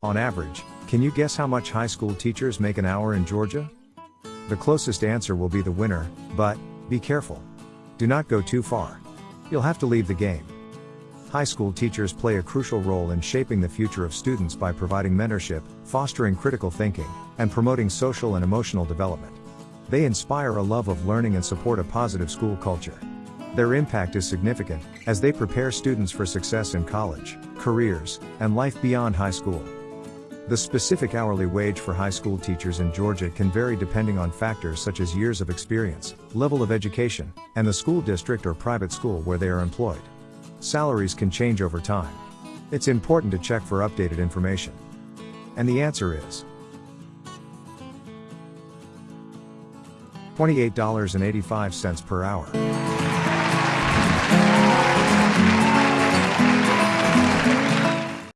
On average, can you guess how much high school teachers make an hour in Georgia? The closest answer will be the winner, but, be careful. Do not go too far. You'll have to leave the game. High school teachers play a crucial role in shaping the future of students by providing mentorship, fostering critical thinking, and promoting social and emotional development. They inspire a love of learning and support a positive school culture. Their impact is significant, as they prepare students for success in college, careers, and life beyond high school. The specific hourly wage for high school teachers in Georgia can vary depending on factors such as years of experience, level of education, and the school district or private school where they are employed. Salaries can change over time. It's important to check for updated information. And the answer is $28.85 per hour.